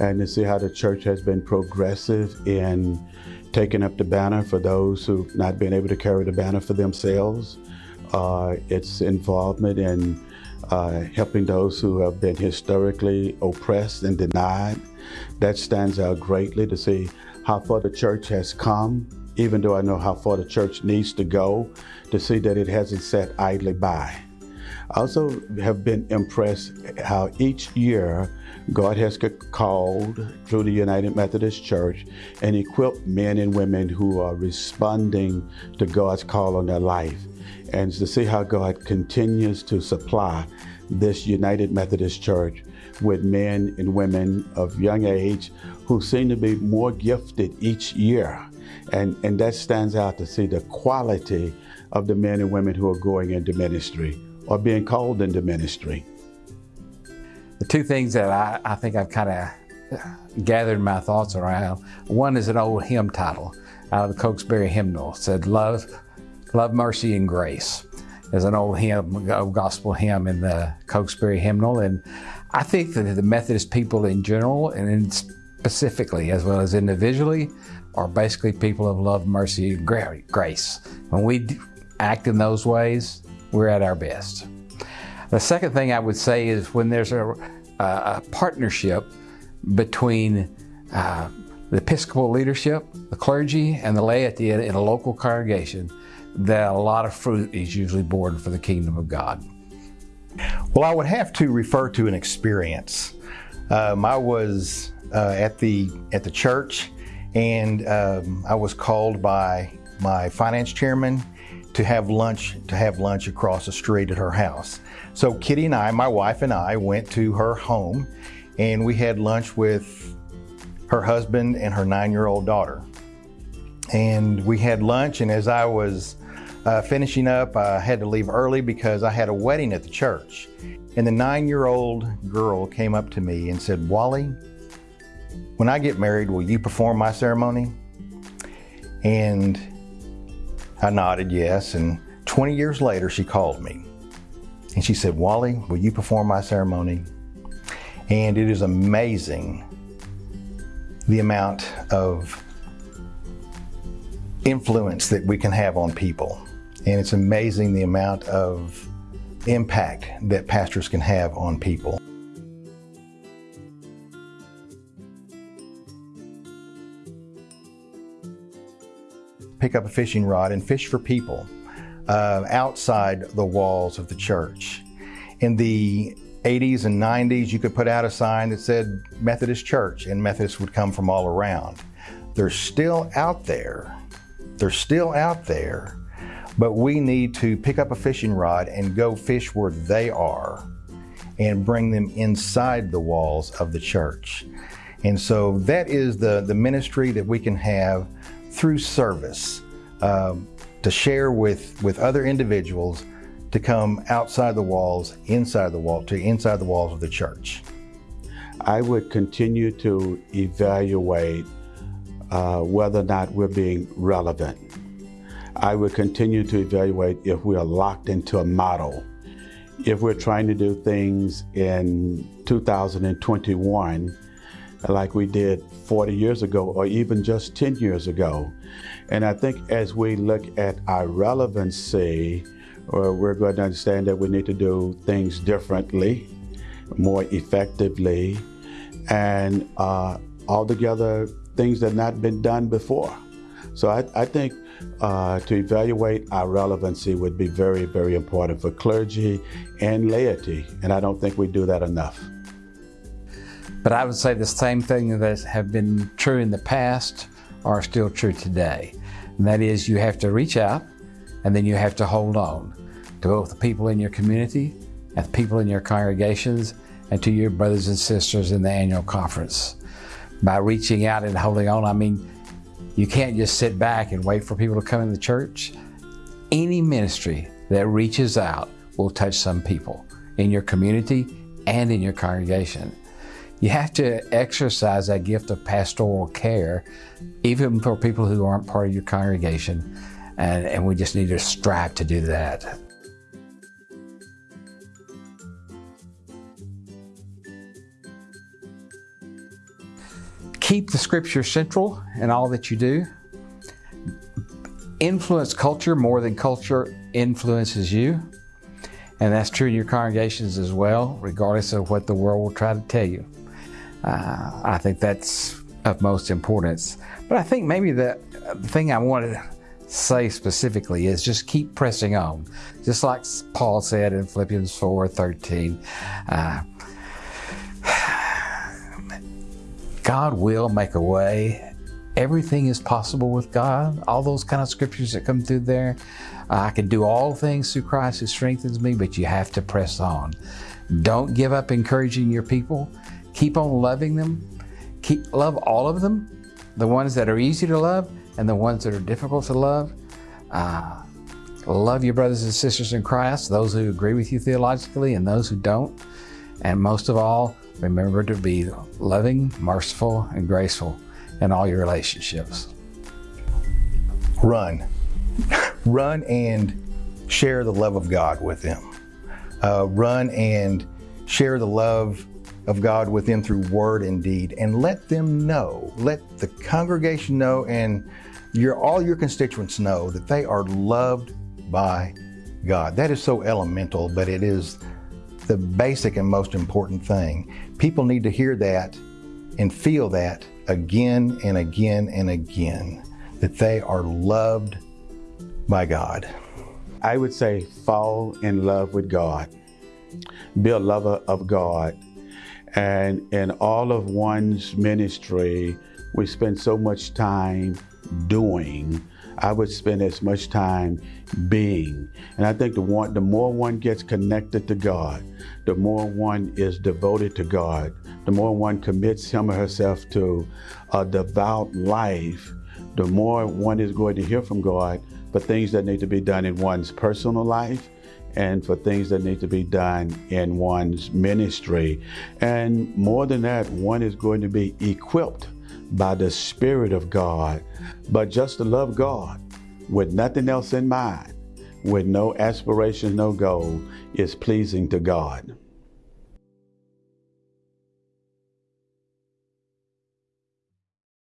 and to see how the church has been progressive in taking up the banner for those who've not been able to carry the banner for themselves. Uh, its involvement in uh, helping those who have been historically oppressed and denied. That stands out greatly to see how far the church has come, even though I know how far the church needs to go, to see that it hasn't sat idly by. I also have been impressed how each year God has called through the United Methodist Church and equipped men and women who are responding to God's call on their life. And to see how God continues to supply this United Methodist Church with men and women of young age who seem to be more gifted each year. And, and that stands out to see the quality of the men and women who are going into ministry or being called into ministry. The two things that I, I think I've kind of uh, gathered my thoughts around, one is an old hymn title out of the Cokesbury hymnal. It said, Love, Love, Mercy, and Grace is an old hymn, old gospel hymn in the Cokesbury hymnal. And I think that the Methodist people in general and specifically as well as individually are basically people of love, mercy, and grace. When we act in those ways, we're at our best. The second thing I would say is when there's a, a partnership between uh, the Episcopal leadership, the clergy, and the laity in a local congregation, that a lot of fruit is usually borne for the kingdom of God. Well, I would have to refer to an experience. Um, I was uh, at the at the church, and um, I was called by my finance chairman to have lunch to have lunch across the street at her house. So Kitty and I, my wife and I, went to her home, and we had lunch with her husband and her nine-year-old daughter. And we had lunch, and as I was uh, finishing up, I had to leave early because I had a wedding at the church. And the nine-year-old girl came up to me and said, Wally, when I get married, will you perform my ceremony? And I nodded yes, and 20 years later, she called me. And she said, Wally, will you perform my ceremony? And it is amazing the amount of influence that we can have on people. And it's amazing the amount of impact that pastors can have on people. Pick up a fishing rod and fish for people uh, outside the walls of the church. In the 80s and 90s, you could put out a sign that said Methodist Church, and Methodists would come from all around. They're still out there. They're still out there but we need to pick up a fishing rod and go fish where they are and bring them inside the walls of the church. And so that is the, the ministry that we can have through service um, to share with, with other individuals to come outside the walls, inside the wall, to inside the walls of the church. I would continue to evaluate uh, whether or not we're being relevant I would continue to evaluate if we are locked into a model. If we're trying to do things in 2021 like we did 40 years ago or even just 10 years ago. And I think as we look at our relevancy, or we're going to understand that we need to do things differently, more effectively, and uh, altogether things that have not been done before. So I, I think uh, to evaluate our relevancy would be very, very important for clergy and laity, and I don't think we do that enough. But I would say the same thing that have been true in the past are still true today. And that is you have to reach out and then you have to hold on to both the people in your community and the people in your congregations and to your brothers and sisters in the annual conference. By reaching out and holding on, I mean, you can't just sit back and wait for people to come in the church. Any ministry that reaches out will touch some people in your community and in your congregation. You have to exercise that gift of pastoral care, even for people who aren't part of your congregation. And, and we just need to strive to do that. keep the scripture central in all that you do. Influence culture more than culture influences you. And that's true in your congregations as well, regardless of what the world will try to tell you. Uh, I think that's of most importance. But I think maybe the, thing I wanted to say specifically is just keep pressing on. Just like Paul said in Philippians 4 13. Uh, God will make a way. Everything is possible with God. All those kind of scriptures that come through there. Uh, I can do all things through Christ who strengthens me, but you have to press on. Don't give up encouraging your people. Keep on loving them. Keep love all of them, the ones that are easy to love and the ones that are difficult to love. Uh, love your brothers and sisters in Christ, those who agree with you theologically and those who don't. And most of all, remember to be loving, merciful, and graceful in all your relationships. Run. Run and share the love of God with them. Uh, run and share the love of God with them through word and deed, and let them know, let the congregation know, and your all your constituents know that they are loved by God. That is so elemental, but it is the basic and most important thing. People need to hear that and feel that again and again and again that they are loved by God. I would say fall in love with God, be a lover of God. And in all of one's ministry, we spend so much time doing. I would spend as much time being. And I think the one, the more one gets connected to God, the more one is devoted to God, the more one commits him or herself to a devout life, the more one is going to hear from God for things that need to be done in one's personal life and for things that need to be done in one's ministry. And more than that, one is going to be equipped by the Spirit of God, but just to love God with nothing else in mind, with no aspiration, no goal, is pleasing to God.